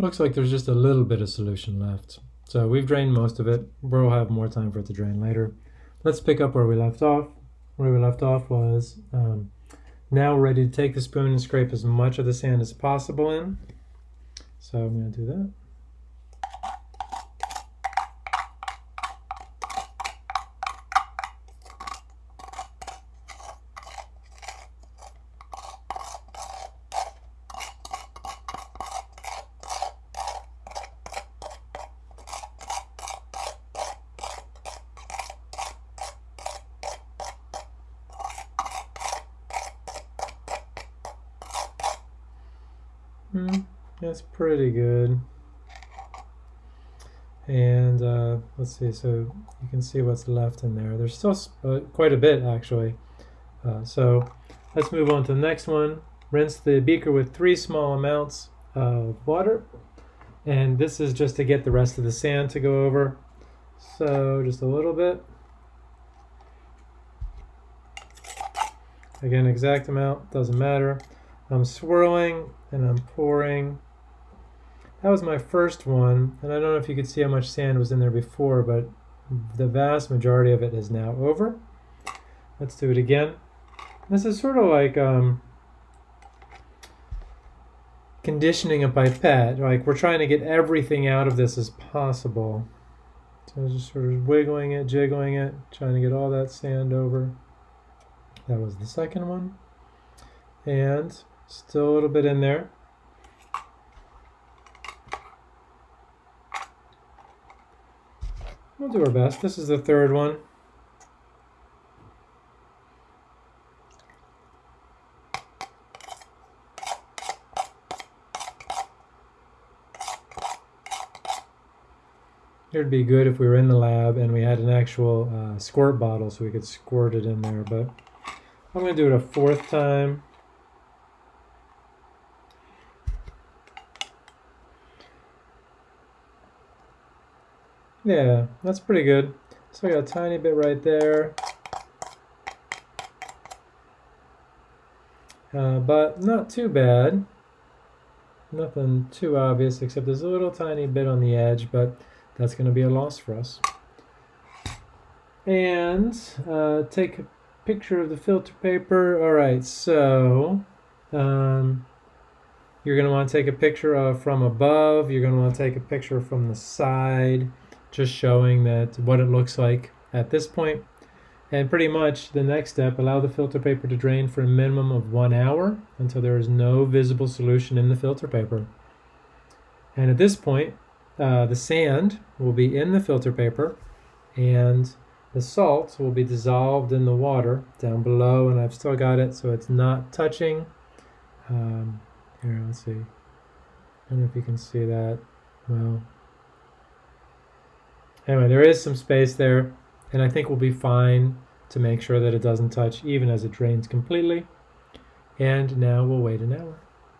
Looks like there's just a little bit of solution left. So we've drained most of it. We'll have more time for it to drain later. Let's pick up where we left off. Where we left off was um, now ready to take the spoon and scrape as much of the sand as possible in. So I'm going to do that. Hmm, that's pretty good. And uh, let's see, so you can see what's left in there. There's still uh, quite a bit actually. Uh, so let's move on to the next one. Rinse the beaker with three small amounts of water. And this is just to get the rest of the sand to go over. So just a little bit. Again, exact amount, doesn't matter. I'm swirling and I'm pouring. That was my first one, and I don't know if you could see how much sand was in there before, but the vast majority of it is now over. Let's do it again. This is sort of like um, conditioning a pipette. Like we're trying to get everything out of this as possible. So just sort of wiggling it, jiggling it, trying to get all that sand over. That was the second one. And Still a little bit in there. We'll do our best. This is the third one. It'd be good if we were in the lab and we had an actual uh, squirt bottle so we could squirt it in there, but I'm going to do it a fourth time. Yeah, that's pretty good. So I got a tiny bit right there. Uh, but not too bad. Nothing too obvious except there's a little tiny bit on the edge, but that's going to be a loss for us. And uh, take a picture of the filter paper. All right, so um, you're going to want to take a picture of from above. You're going to want to take a picture from the side just showing that what it looks like at this point. And pretty much the next step, allow the filter paper to drain for a minimum of one hour until there is no visible solution in the filter paper. And at this point, uh, the sand will be in the filter paper and the salt will be dissolved in the water down below and I've still got it so it's not touching. Um, here, let's see. I don't know if you can see that. Well, Anyway, there is some space there, and I think we'll be fine to make sure that it doesn't touch even as it drains completely. And now we'll wait an hour.